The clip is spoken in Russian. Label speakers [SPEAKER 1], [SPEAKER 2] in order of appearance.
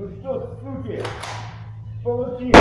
[SPEAKER 1] Ну что, суки, получили?